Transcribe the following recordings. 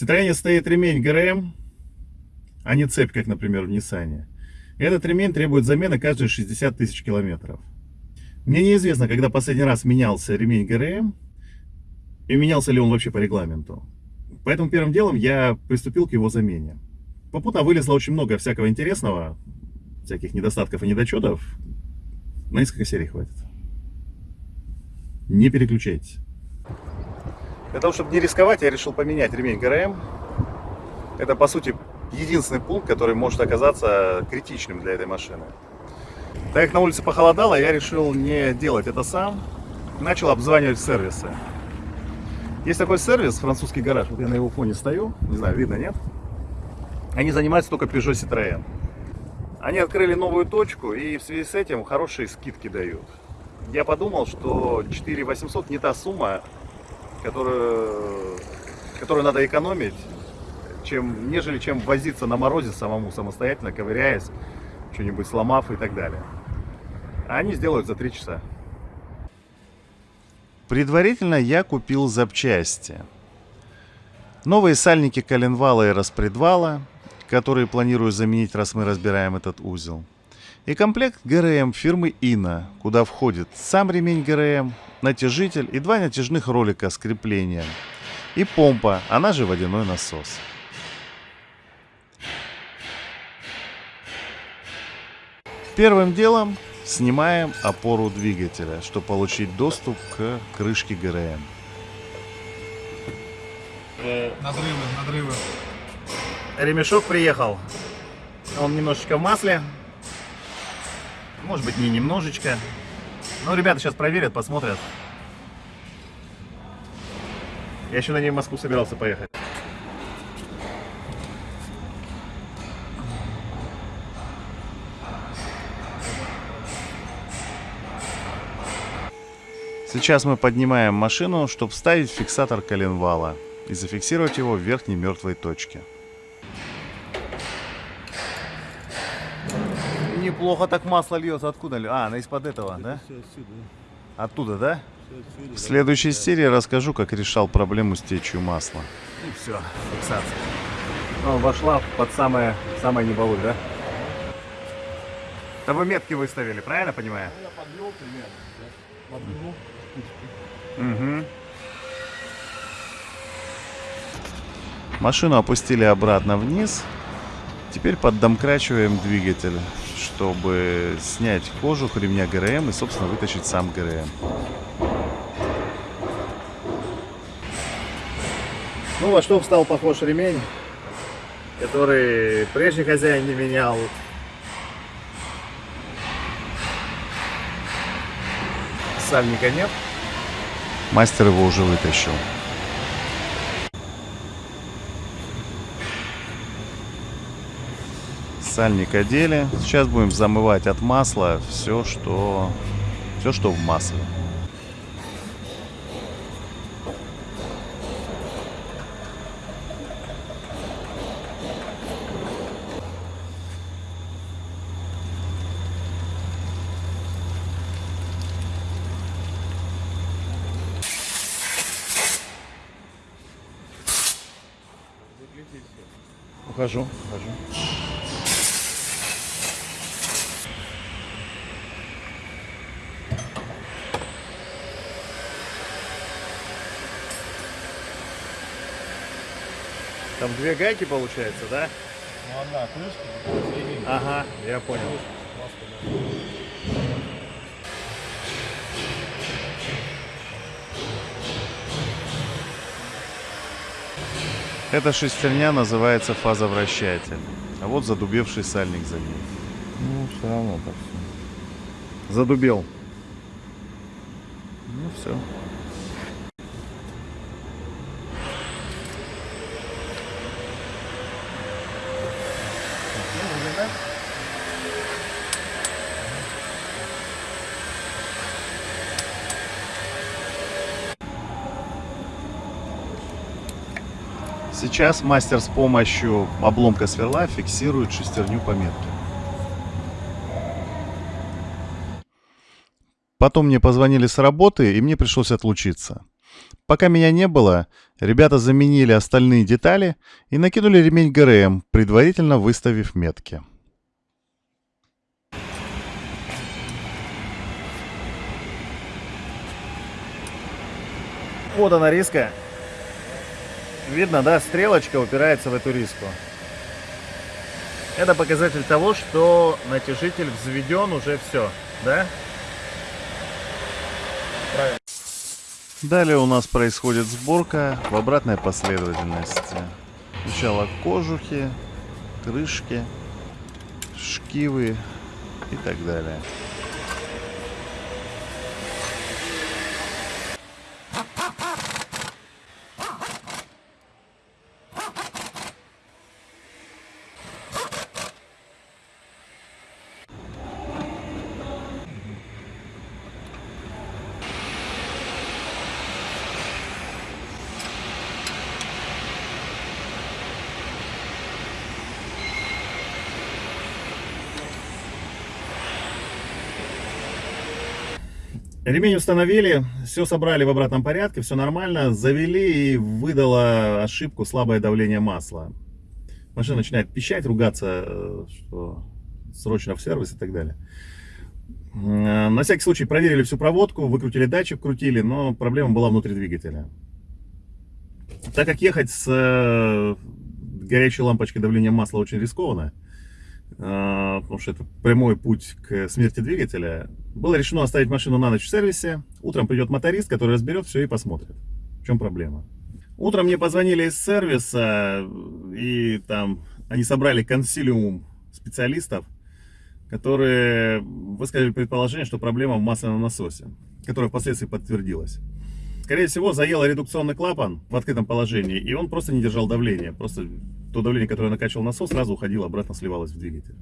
Citroёn стоит ремень ГРМ, а не цепь, как, например, в Ниссане. Этот ремень требует замены каждые 60 тысяч километров. Мне неизвестно, когда последний раз менялся ремень ГРМ, и менялся ли он вообще по регламенту. Поэтому первым делом я приступил к его замене. Попутно вылезло очень много всякого интересного, всяких недостатков и недочетов. На несколько серий хватит. Не переключайтесь. Для того, чтобы не рисковать, я решил поменять ремень ГРМ. Это, по сути, единственный пункт, который может оказаться критичным для этой машины. Так как на улице похолодало, я решил не делать это сам. Начал обзванивать сервисы. Есть такой сервис, французский гараж, вот я на его фоне стою, не знаю, видно, нет? Они занимаются только Peugeot Citroën. Они открыли новую точку и в связи с этим хорошие скидки дают. Я подумал, что 4 800 не та сумма, которую, которую надо экономить, чем, нежели чем возиться на морозе самому, самостоятельно, ковыряясь, что-нибудь сломав и так далее. А они сделают за 3 часа. Предварительно я купил запчасти. Новые сальники коленвала и распредвала, которые планирую заменить, раз мы разбираем этот узел. И комплект ГРМ фирмы INA, куда входит сам ремень ГРМ, натяжитель и два натяжных ролика с креплением. И помпа, она же водяной насос. Первым делом снимаем опору двигателя, чтобы получить доступ к крышке ГРМ. Надрывы, надрывы. Ремешок приехал. Он немножечко в масле. Может быть, не немножечко. Ну, ребята сейчас проверят, посмотрят. Я еще на ней в Москву собирался поехать. Сейчас мы поднимаем машину, чтобы вставить фиксатор коленвала и зафиксировать его в верхней мертвой точке. Неплохо так масло льется. Откуда? ли- А, она из-под этого, да? Оттуда, да? В следующей серии расскажу, как решал проблему с течью масла. И все, фиксация. Ну, вошла под самое, самое не балуй, да? Да вы метки выставили, правильно понимаю? Я подвел примерно, да? Подвел. Угу. Машину опустили обратно вниз. Теперь поддомкрачиваем двигатель, чтобы снять кожух ремня ГРМ и, собственно, вытащить сам ГРМ. Ну, во что стал похож ремень, который прежний хозяин не менял. Сальника нет. Мастер его уже вытащил. Сальник одели. Сейчас будем замывать от масла все, что, все, что в масле. Ухожу, ухожу. Там две гайки получается, да? Ну, одна крышка, другая середина. Ага, я понял. Эта шестерня называется фазовращатель. А вот задубевший сальник за ней. Ну, все равно так все. Задубел. Ну все. Сейчас мастер с помощью обломка сверла фиксирует шестерню по метке. Потом мне позвонили с работы, и мне пришлось отлучиться. Пока меня не было, ребята заменили остальные детали и накинули ремень ГРМ, предварительно выставив метки. Вот она риска. Видно, да, стрелочка упирается в эту риску. Это показатель того, что натяжитель взведен уже все, да? Далее у нас происходит сборка в обратной последовательности. Сначала кожухи, крышки, шкивы и так далее. Ремень установили, все собрали в обратном порядке, все нормально, завели и выдало ошибку слабое давление масла. Машина начинает пищать, ругаться, э, что срочно в сервис и так далее. Э, на всякий случай проверили всю проводку, выкрутили датчик, крутили, но проблема была внутри двигателя. Так как ехать с э, горячей лампочкой давления масла очень рискованно, потому что это прямой путь к смерти двигателя, было решено оставить машину на ночь в сервисе. Утром придет моторист, который разберет все и посмотрит, в чем проблема. Утром мне позвонили из сервиса, и там они собрали консилиум специалистов, которые высказали предположение, что проблема в масляном насосе, которая впоследствии подтвердилась. Скорее всего, заело редукционный клапан в открытом положении, и он просто не держал давления. Просто то давление, которое накачивал насос, сразу уходило обратно, сливалось в двигатель.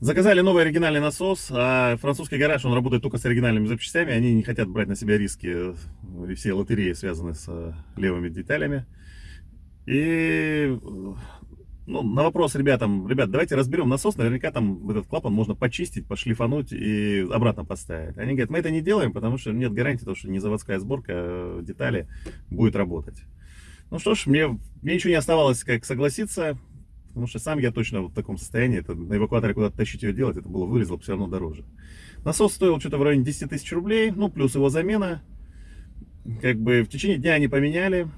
Заказали новый оригинальный насос, а французский гараж, он работает только с оригинальными запчастями, они не хотят брать на себя риски, и все лотереи связаны с э, левыми деталями. И ну, на вопрос ребятам, ребят, давайте разберем насос, наверняка там этот клапан можно почистить, пошлифануть и обратно поставить. Они говорят, мы это не делаем, потому что нет гарантии, того, что не заводская сборка э, детали будет работать. Ну что ж, мне, мне ничего не оставалось, как согласиться, потому что сам я точно в таком состоянии, это, на эвакуаторе куда-то тащить ее делать, это было вылезло все равно дороже. Насос стоил что-то в районе 10 тысяч рублей, ну плюс его замена. Как бы в течение дня они поменяли,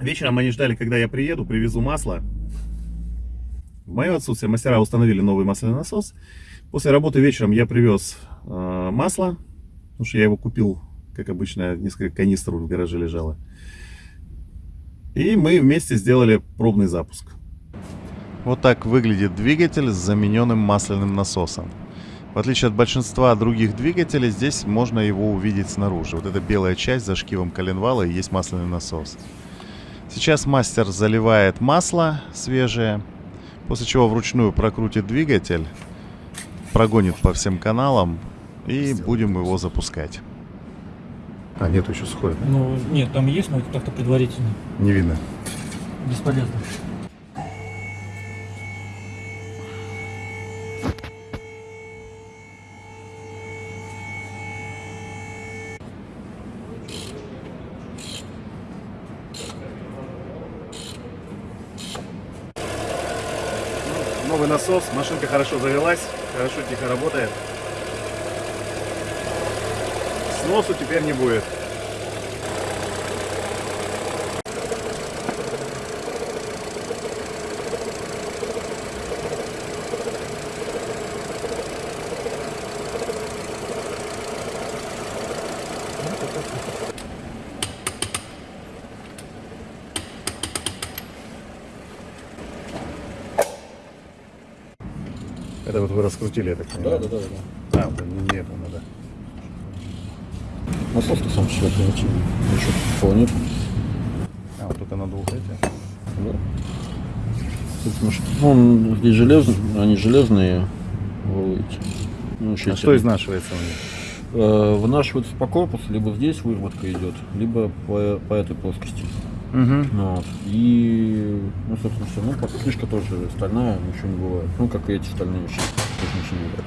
Вечером они ждали, когда я приеду, привезу масло. В мое отсутствие мастера установили новый масляный насос. После работы вечером я привез э, масло, потому что я его купил, как обычно, несколько канистр в гараже лежало. И мы вместе сделали пробный запуск. Вот так выглядит двигатель с замененным масляным насосом. В отличие от большинства других двигателей, здесь можно его увидеть снаружи. Вот эта белая часть за шкивом коленвала и есть масляный насос. Сейчас мастер заливает масло свежее, после чего вручную прокрутит двигатель, прогонит по всем каналам и будем его запускать. А, нет, еще сухой. Да? Ну, нет, там есть, но это как-то предварительно. Не видно. Бесполезно. Новый насос, машинка хорошо завелась, хорошо тихо работает. Сносу теперь не будет. Это вот вы раскрутили, я так понимаю? Да, да, да. да. А, вот не это надо. Насос-то сам себе примитивный. Ничего такого нет. А, вот только на двух этих. Да. Эти машины- Ну, здесь железный, они железные. Эти. Ну, А эти- что изнашивается у них? Э, Вынашивается по корпусу, либо здесь выработка идет, либо по, по этой плоскости. Угу. Вот. И, ну, собственно, все. Ну, крышка тоже стальная, ничего не бывает. Ну, как и эти стальные щи, тоже ничего не бывает.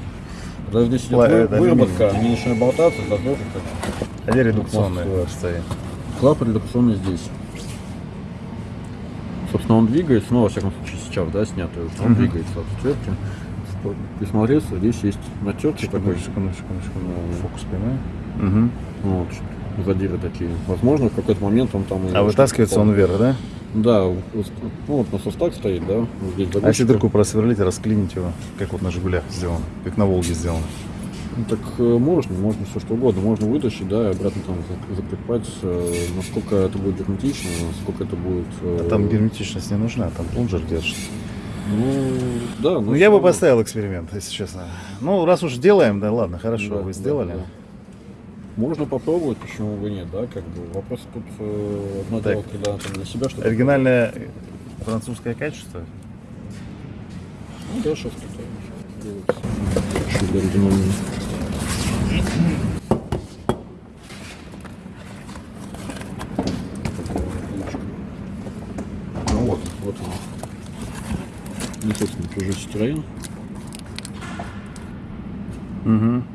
Когда здесь идет вы- выработка, они начинают болтаться, это тоже как А где редукционная Атмосфера. стоит? клапан редукционный здесь. Собственно, он двигается, ну, во всяком случае, сейчас, да, снятый, он Мгм. двигается от цветки. Присмотреться, здесь есть натертый такой. Секунду, секунду, секунду. Ну, Фокус поймаю. Угу. Вот, задиры такие. Возможно, в какой-то момент он там... А вытаскивается он вверх, да? Да, ну, вот на состав стоит, да, здесь А если дырку просверлить, расклинить его, как вот на Жигулях сделано, как на Волге сделано. Ну, так э, можно, можно все что угодно. Можно вытащить, да, и обратно там за- закрепать. э, насколько это будет герметично, насколько это будет... э, А там герметичность не нужна, там плунжер держит. Ну, да. Ну, но я бы поставил эксперимент, если честно. Ну, раз уж делаем, да ладно, хорошо, Да, вы да, сделали. да. Можно попробовать, почему бы нет, да, как бы. Вопрос тут э, одно Так. дело, когда там для себя что-то... Оригинальное французское качество. Ну, да, сейчас тут Чуть оригинальный. Ну вот, вот он. Непосредственно чужой Citroёn. Угу.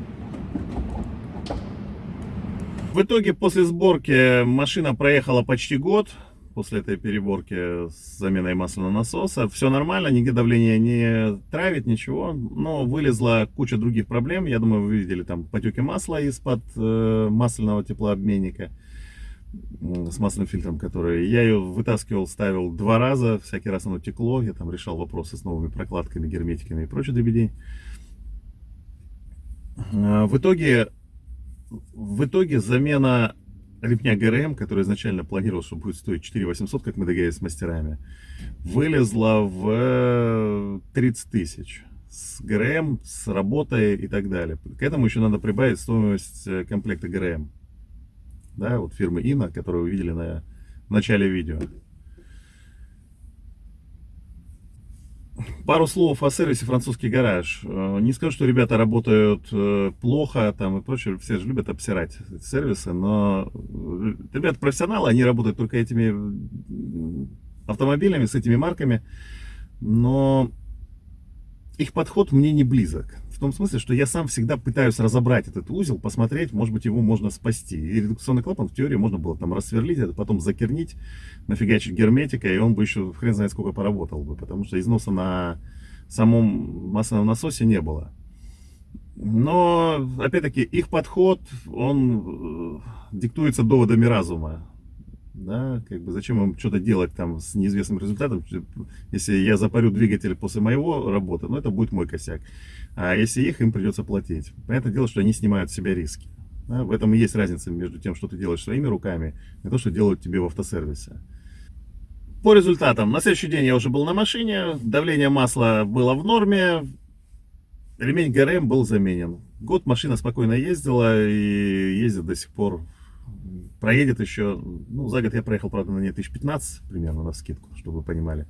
В итоге после сборки машина проехала почти год. После этой переборки с заменой масляного насоса. Все нормально, нигде давление не травит, ничего. Но вылезла куча других проблем. Я думаю, вы видели там потеки масла из-под э, масляного теплообменника с масляным фильтром, который я ее вытаскивал, ставил два раза, всякий раз оно текло, я там решал вопросы с новыми прокладками, герметиками и прочей дребедень. А, В итоге, в итоге замена ремня ГРМ, который изначально планировал, что будет стоить 4 800, как мы договорились с мастерами, вылезла в э, 30 тысяч. С ГРМ, с работой и так далее. К этому еще надо прибавить стоимость э, комплекта ГРМ. Да, вот фирмы INA, которую вы видели на в начале видео. Пару слов о сервисе «Французский гараж». Э, Не скажу, что ребята работают э, плохо там и прочее. Все же любят обсирать сервисы, но э, ребята профессионалы, они работают только этими автомобилями, с этими марками. Но их подход мне не близок. Том смысле, что я сам всегда пытаюсь разобрать этот узел, посмотреть, может быть, его можно спасти. И редукционный клапан в теории можно было там рассверлить, это потом закернить, нафигачить герметика, и он бы еще хрен знает сколько поработал бы, потому что износа на самом масляном насосе не было. Но, опять-таки, их подход, он э, диктуется доводами разума. Да, как бы зачем им что-то делать там с неизвестным результатом, если я запарю двигатель после моего работы, ну это будет мой косяк. А если их, им придется платить. Понятное дело, что они снимают с себя риски. Да, в этом и есть разница между тем, что ты делаешь своими руками, и то, что делают тебе в автосервисе. По результатам, на следующий день я уже был на машине, давление масла было в норме, ремень ГРМ был заменен. Год машина спокойно ездила и ездит до сих пор. Проедет еще, ну, за год я проехал, правда, на ней 1015 примерно, на скидку, чтобы вы понимали.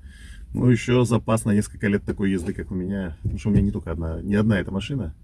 Ну, еще запас на несколько лет такой езды, как у меня. Потому что у меня не только одна, не одна эта машина.